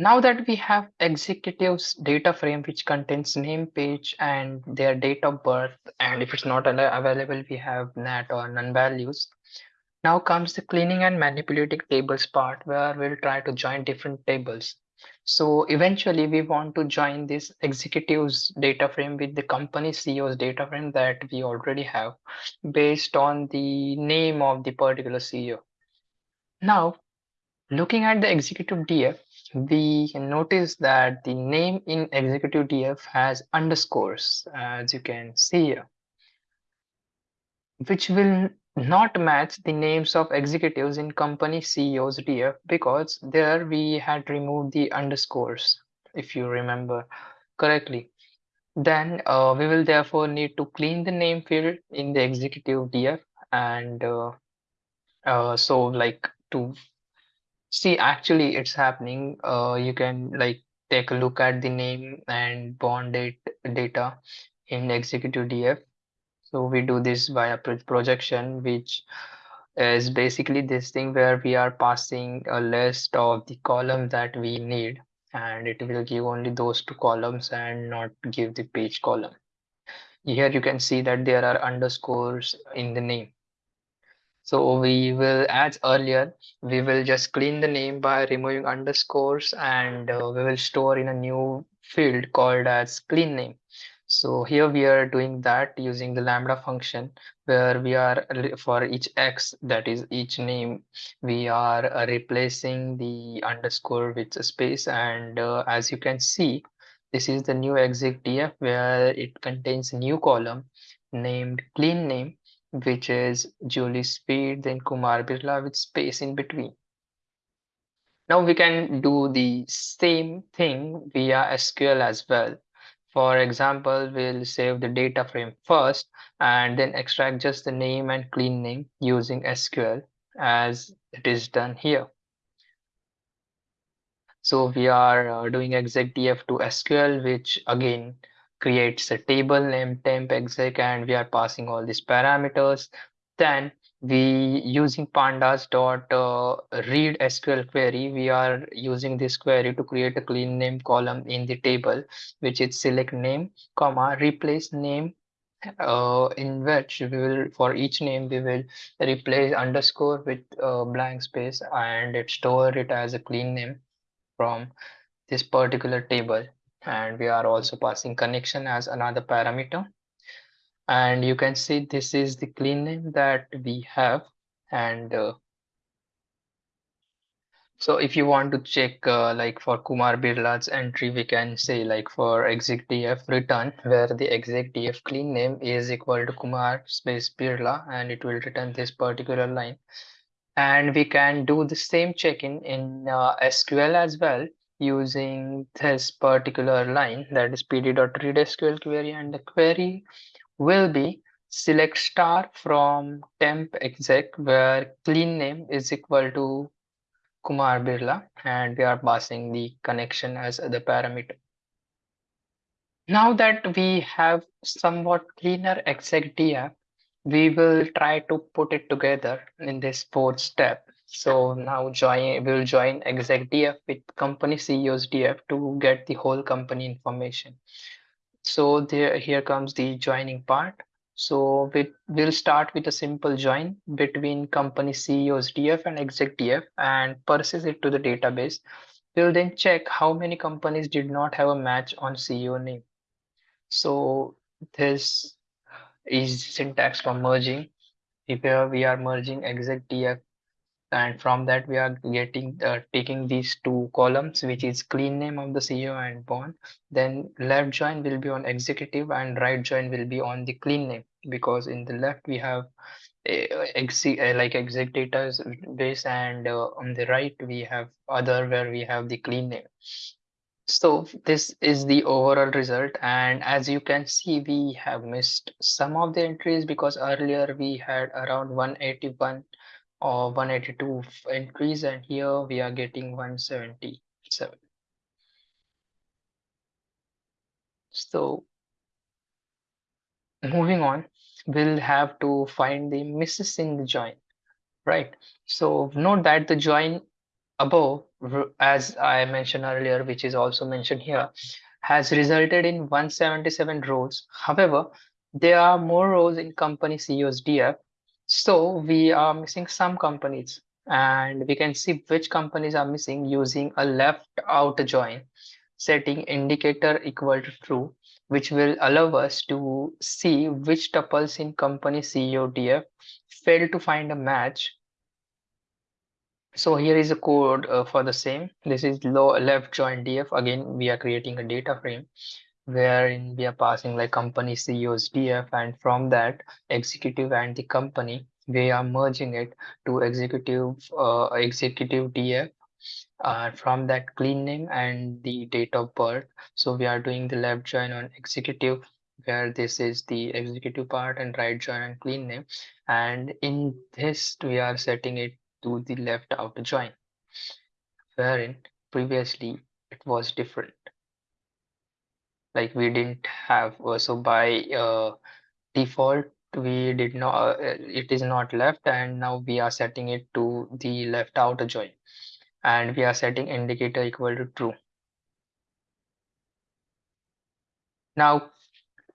Now that we have executives data frame which contains name, page, and their date of birth, and if it's not available, we have NAT or none values. Now comes the cleaning and manipulating tables part where we'll try to join different tables. So eventually we want to join this executives data frame with the company CEO's data frame that we already have based on the name of the particular CEO. Now, looking at the executive DF, we can notice that the name in executive DF has underscores, as you can see here, which will not match the names of executives in company CEO's DF because there we had removed the underscores, if you remember correctly. Then uh, we will therefore need to clean the name field in the executive DF and uh, uh, so like to See, actually, it's happening. Uh, you can like take a look at the name and bond date data in Executive DF. So we do this via projection, which is basically this thing where we are passing a list of the columns that we need, and it will give only those two columns and not give the page column. Here you can see that there are underscores in the name. So we will, as earlier, we will just clean the name by removing underscores and uh, we will store in a new field called as clean name. So here we are doing that using the lambda function where we are for each x that is each name we are uh, replacing the underscore with a space and uh, as you can see this is the new exit df where it contains a new column named clean name which is Julie Sweet, then Kumar Birla with space in between. Now we can do the same thing via SQL as well. For example, we'll save the data frame first and then extract just the name and clean name using SQL as it is done here. So we are uh, doing execdf to SQL, which again creates a table named temp exec and we are passing all these parameters. Then we using pandas dot uh, read SQL query, we are using this query to create a clean name column in the table, which is select name, comma, replace name uh, in which we will for each name we will replace underscore with a blank space and it store it as a clean name from this particular table and we are also passing connection as another parameter. And you can see this is the clean name that we have. And uh, so if you want to check uh, like for Kumar Birla's entry we can say like for execdf return where the execdf clean name is equal to Kumar space Birla and it will return this particular line. And we can do the same check-in in uh, SQL as well using this particular line that is pd.readsql query and the query will be select star from temp exec where clean name is equal to Kumar Birla and we are passing the connection as the parameter. Now that we have somewhat cleaner exec df, we will try to put it together in this fourth step so now join we'll join exec df with company CEO's df to get the whole company information. So there here comes the joining part. So we, we'll start with a simple join between company CEO's df and exec df and persist it to the database. We'll then check how many companies did not have a match on CEO name. So this is syntax for merging. If we are merging exec df and from that we are getting uh, taking these two columns which is clean name of the CEO and bond. Then left join will be on executive and right join will be on the clean name because in the left we have a, a, like exec data base and uh, on the right we have other where we have the clean name. So this is the overall result. And as you can see we have missed some of the entries because earlier we had around 181 Uh, or 182 increase and here we are getting 177 so moving on we'll have to find the misses in the join right so note that the join above, as I mentioned earlier, which is also mentioned here, has resulted in 177 rows. However, there are more rows in company CEO's DF, so we are missing some companies, and we can see which companies are missing using a left out join, setting indicator equal to true, which will allow us to see which tuples in company CEO DF fail to find a match so here is a code uh, for the same. This is low left join df. Again, we are creating a data frame wherein we are passing like company CEO's df and from that executive and the company, we are merging it to executive uh, executive df uh, from that clean name and the date of birth. So we are doing the left join on executive where this is the executive part and right join and clean name. And in this, we are setting it to the left outer join, wherein previously it was different. Like we didn't have, uh, so by uh, default, we did not, uh, it is not left and now we are setting it to the left outer join and we are setting indicator equal to true. Now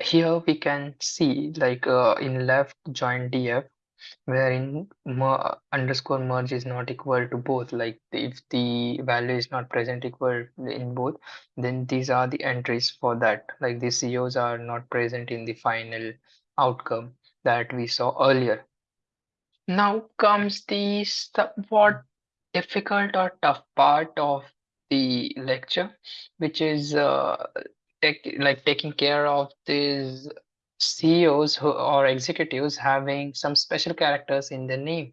here we can see like uh, in left join df wherein mer underscore merge is not equal to both. Like if the value is not present equal in both then these are the entries for that. Like the CEOs are not present in the final outcome that we saw earlier. Now comes the somewhat difficult or tough part of the lecture which is uh, take, like taking care of these CEOs who, or executives having some special characters in their name.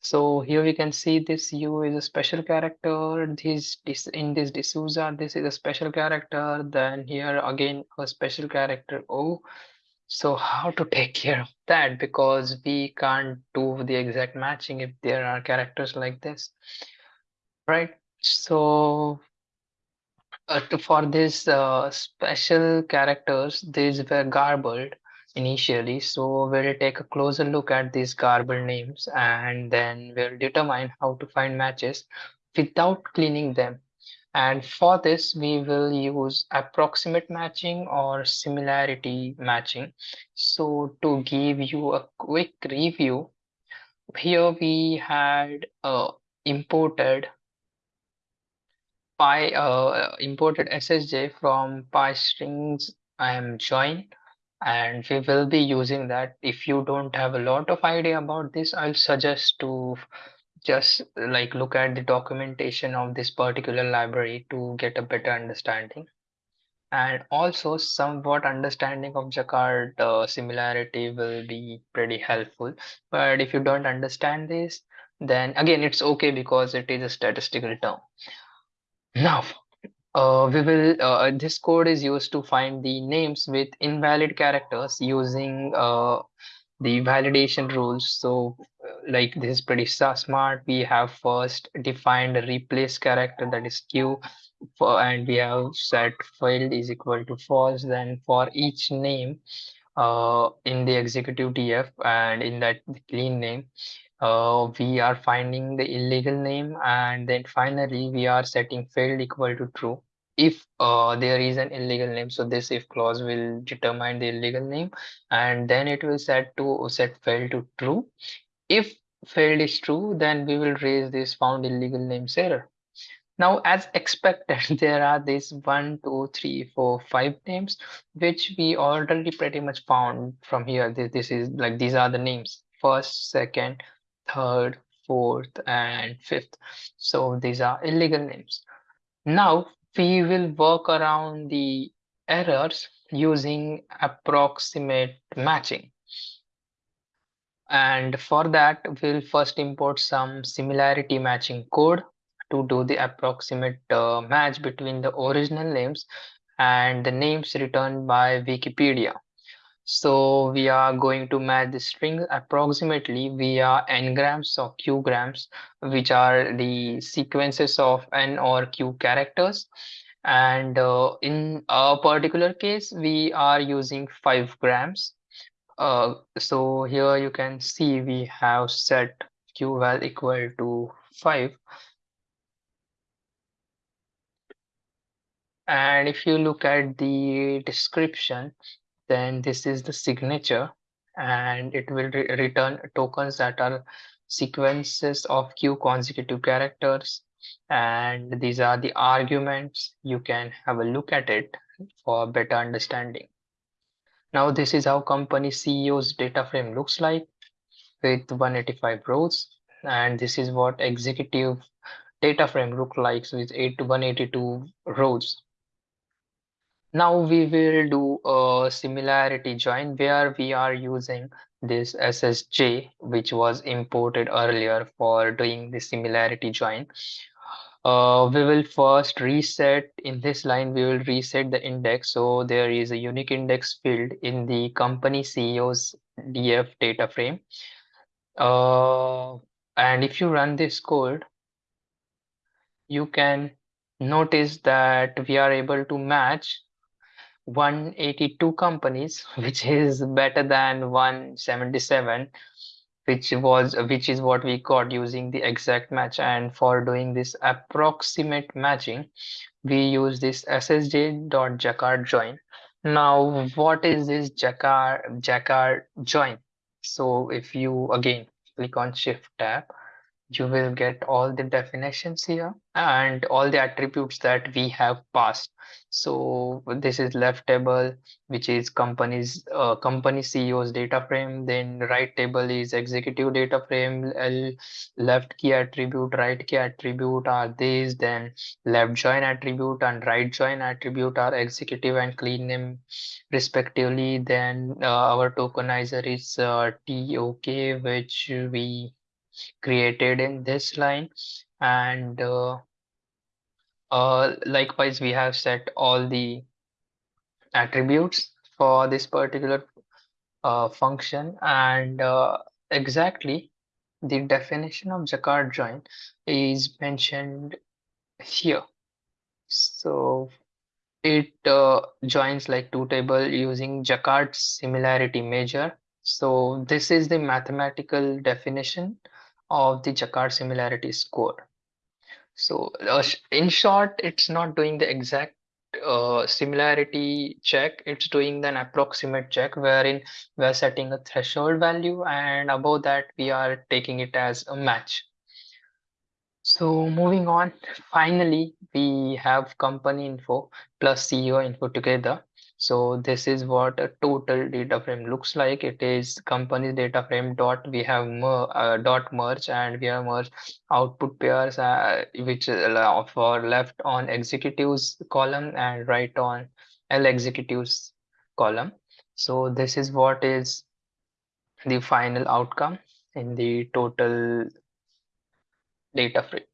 So here we can see this U is a special character. This, this in this D'Souza, this is a special character. Then here again a special character O. So how to take care of that? Because we can't do the exact matching if there are characters like this, right? So uh, for these uh, special characters, these were garbled initially. So we'll take a closer look at these garbled names and then we'll determine how to find matches without cleaning them. And for this, we will use approximate matching or similarity matching. So to give you a quick review, here we had uh, imported Py uh, imported SSJ from PyStrings I am join and we will be using that. If you don't have a lot of idea about this, I'll suggest to just like look at the documentation of this particular library to get a better understanding and also somewhat understanding of Jaccard uh, similarity will be pretty helpful. But if you don't understand this, then again, it's okay because it is a statistical term. Now, uh, we will, uh, this code is used to find the names with invalid characters using uh, the validation rules. So uh, like this is pretty smart. We have first defined a replace character that is Q for, and we have set failed is equal to false. Then for each name uh, in the executive DF and in that clean name, uh, we are finding the illegal name and then finally we are setting failed equal to true. If uh, there is an illegal name so this if clause will determine the illegal name and then it will set to set failed to true. If failed is true then we will raise this found illegal names error. Now as expected there are these one two three four five names which we already pretty much found from here. This, this is like these are the names. First second third, fourth, and fifth. So these are illegal names. Now we will work around the errors using approximate matching. And for that, we'll first import some similarity matching code to do the approximate uh, match between the original names and the names returned by Wikipedia. So we are going to match the string approximately via n-grams or q-grams, which are the sequences of n or q characters. And uh, in a particular case, we are using 5 grams. Uh, so here you can see we have set q val equal to 5. And if you look at the description, then this is the signature and it will re return tokens that are sequences of q consecutive characters. And these are the arguments. You can have a look at it for better understanding. Now this is how company ceo's data frame looks like with 185 rows. And this is what executive data frame look like with 8 to 182 rows now we will do a similarity join where we are using this SSJ which was imported earlier for doing the similarity join. Uh, we will first reset in this line we will reset the index so there is a unique index field in the company CEO's DF data frame. Uh, and if you run this code you can notice that we are able to match 182 companies, which is better than 177, which was which is what we got using the exact match. And for doing this approximate matching, we use this ssj.jaccard join. Now, what is this jaccard jaccard join? So if you again click on Shift tab you will get all the definitions here and all the attributes that we have passed. So this is left table which is companies uh, company ceo's data frame. Then right table is executive data frame L, left key attribute right key attribute are these. Then left join attribute and right join attribute are executive and clean name respectively. Then uh, our tokenizer is uh, tok which we created in this line. And uh, uh, likewise we have set all the attributes for this particular uh, function. And uh, exactly the definition of Jaccard join is mentioned here. So it uh, joins like two table using Jaccard's similarity measure. So this is the mathematical definition of the Jaccard similarity score. So uh, in short, it's not doing the exact uh, similarity check, it's doing an approximate check wherein we are setting a threshold value and above that we are taking it as a match. So moving on, finally, we have company info plus CEO info together. So this is what a total data frame looks like. It is company data frame dot we have mer, uh, dot merge and we have merge output pairs uh, which for left on executives column and right on L executives column. So this is what is the final outcome in the total data frame.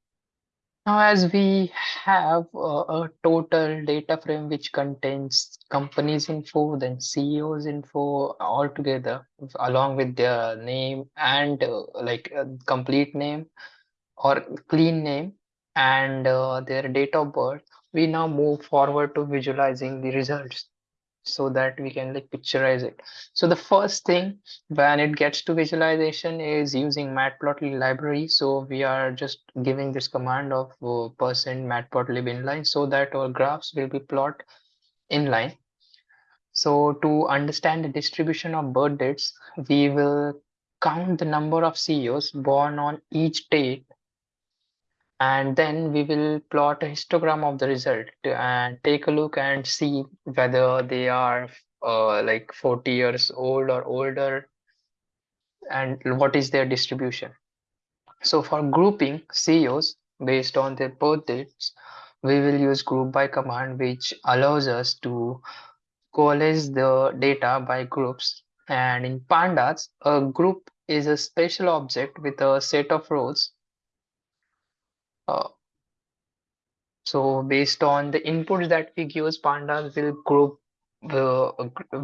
Now, as we have uh, a total data frame which contains companies info, then CEOs info all together, along with their name and uh, like uh, complete name or clean name and uh, their date of birth, we now move forward to visualizing the results so that we can like picturize it. So the first thing when it gets to visualization is using matplotlib library. So we are just giving this command of uh, percent matplotlib inline so that our graphs will be plot inline. So to understand the distribution of birth dates, we will count the number of CEOs born on each date and then we will plot a histogram of the result and take a look and see whether they are uh, like 40 years old or older and what is their distribution. So for grouping CEOs based on their birth dates, we will use group by command which allows us to coalesce the data by groups and in pandas a group is a special object with a set of rows uh, so based on the inputs that we give, pandas will group uh,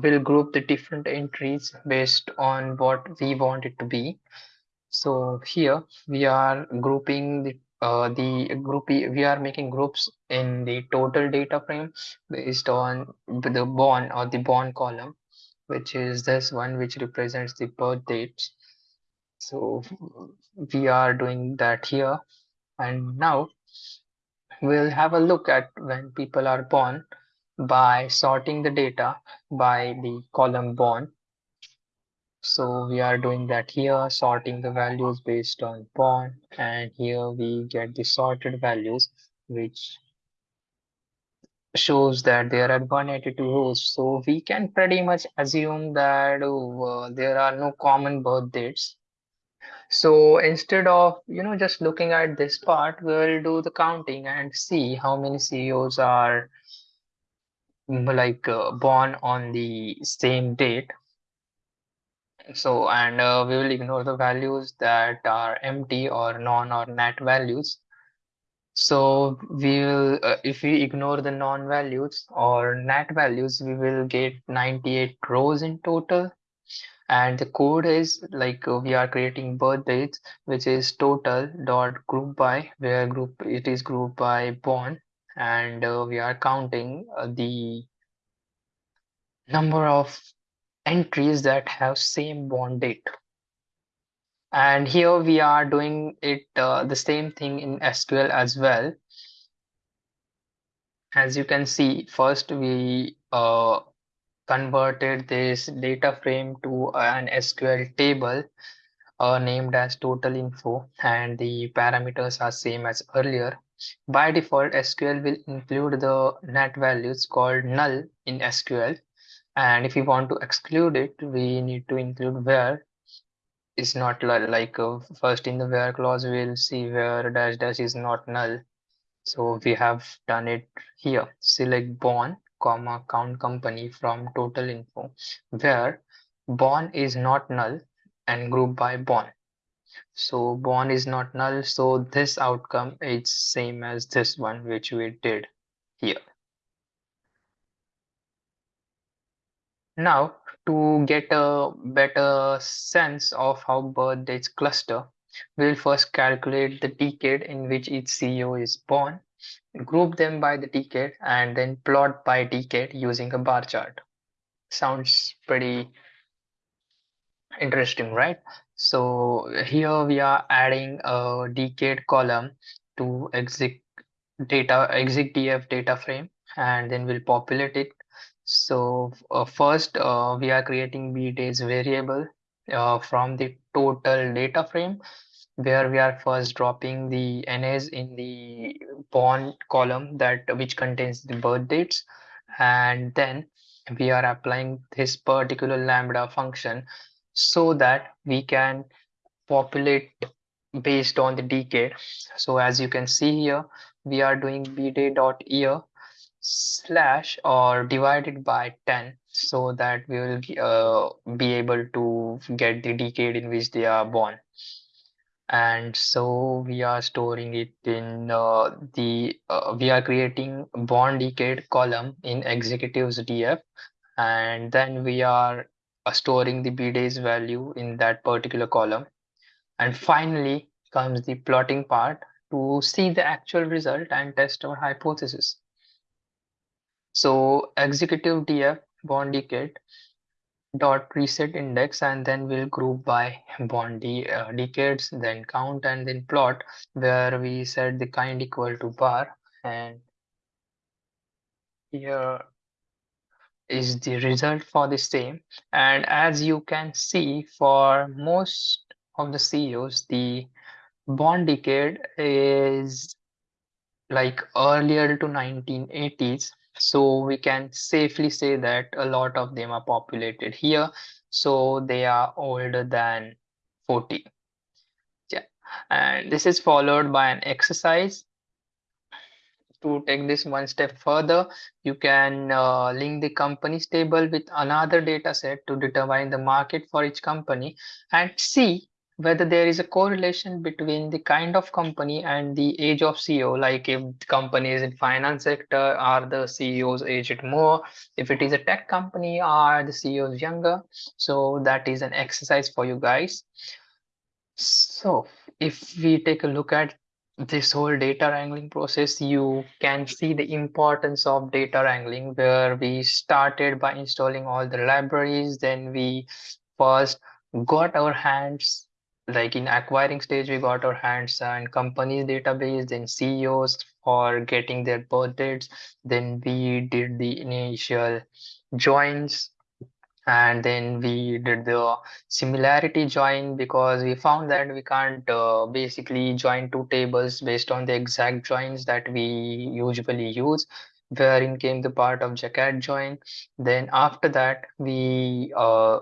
will group the different entries based on what we want it to be. So here we are grouping the uh, the group we are making groups in the total data frame based on the born or the born column which is this one which represents the birth dates so we are doing that here and now we'll have a look at when people are born by sorting the data by the column born. So we are doing that here, sorting the values based on born, and here we get the sorted values, which shows that there are 182 rows. So we can pretty much assume that uh, there are no common birth dates. So instead of, you know, just looking at this part, we'll do the counting and see how many CEOs are mm, like uh, born on the same date. So, and uh, we will ignore the values that are empty or NaN or nat values. So we will, uh, if we ignore the NaN values or nat values, we will get 98 rows in total. And the code is like uh, we are creating birth dates, which is total dot group by, where group it is grouped by born, and uh, we are counting uh, the number of entries that have same born date. And here we are doing it uh, the same thing in SQL as well. As you can see, first we uh, converted this data frame to an SQL table uh, named as total info and the parameters are same as earlier. By default, SQL will include the net values called null in SQL. And if we want to exclude it, we need to include where is not like uh, first in the where clause we'll see where dash dash is not null so we have done it here select born comma count company from total info where born is not null and group by born. So born is not null so this outcome is same as this one which we did here. Now to get a better sense of how birth dates cluster, we'll first calculate the decade in which each CEO is born, group them by the decade, and then plot by decade using a bar chart. Sounds pretty interesting, right? So here we are adding a decade column to exit data exec df data frame and then we'll populate it so uh, first uh, we are creating bdays variable uh, from the total data frame where we are first dropping the NAs in the born column that which contains the birth dates. And then we are applying this particular lambda function so that we can populate based on the decade so as you can see here we are doing bday dot year slash or divided by 10 so that we will uh, be able to get the decade in which they are born and so we are storing it in uh, the uh, we are creating born decade column in executives df and then we are uh, storing the bdays value in that particular column. And finally comes the plotting part to see the actual result and test our hypothesis. So executive df born decade dot reset index and then we'll group by bond uh, decades then count and then plot where we set the kind equal to bar and here is the result for the same. And as you can see for most of the CEOs the bond decade is like earlier to 1980s so we can safely say that a lot of them are populated here. So they are older than 40 yeah. And this is followed by an exercise. To take this one step further you can uh, link the companies table with another data set to determine the market for each company and see whether there is a correlation between the kind of company and the age of CEO. Like if the company is in finance sector, are the CEOs aged more? If it is a tech company, are the CEOs younger? So that is an exercise for you guys. So if we take a look at this whole data wrangling process, you can see the importance of data wrangling where we started by installing all the libraries. Then we first got our hands like in acquiring stage we got our hands on companies database then ceos for getting their birth dates then we did the initial joins and then we did the similarity join because we found that we can't uh, basically join two tables based on the exact joins that we usually use wherein came the part of jaccard join. Then after that we uh,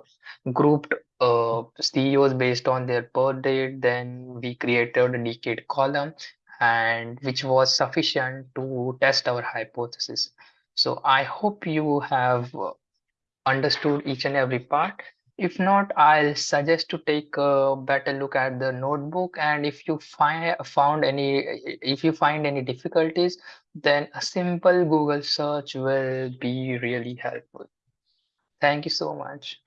grouped uh, CEOs based on their birth date. Then we created a decade column and which was sufficient to test our hypothesis. So I hope you have uh, understood each and every part. If not, I'll suggest to take a better look at the notebook. And if you find found any, if you find any difficulties, then a simple Google search will be really helpful. Thank you so much.